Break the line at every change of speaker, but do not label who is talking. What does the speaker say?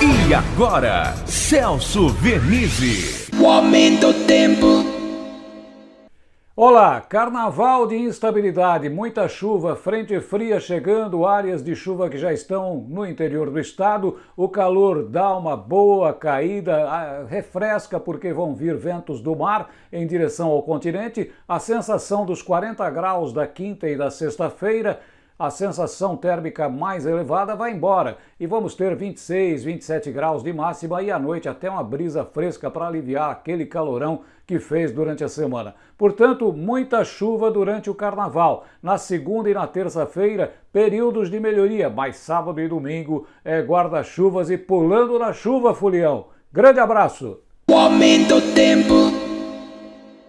E agora, Celso Vernizzi.
O aumento do tempo.
Olá, carnaval de instabilidade, muita chuva, frente fria chegando, áreas de chuva que já estão no interior do estado. O calor dá uma boa caída, refresca porque vão vir ventos do mar em direção ao continente. A sensação dos 40 graus da quinta e da sexta-feira a sensação térmica mais elevada vai embora e vamos ter 26, 27 graus de máxima e à noite até uma brisa fresca para aliviar aquele calorão que fez durante a semana. Portanto, muita chuva durante o carnaval. Na segunda e na terça-feira, períodos de melhoria, mas sábado e domingo é guarda-chuvas e pulando na chuva, Fulião. Grande abraço!
O aumento do tempo.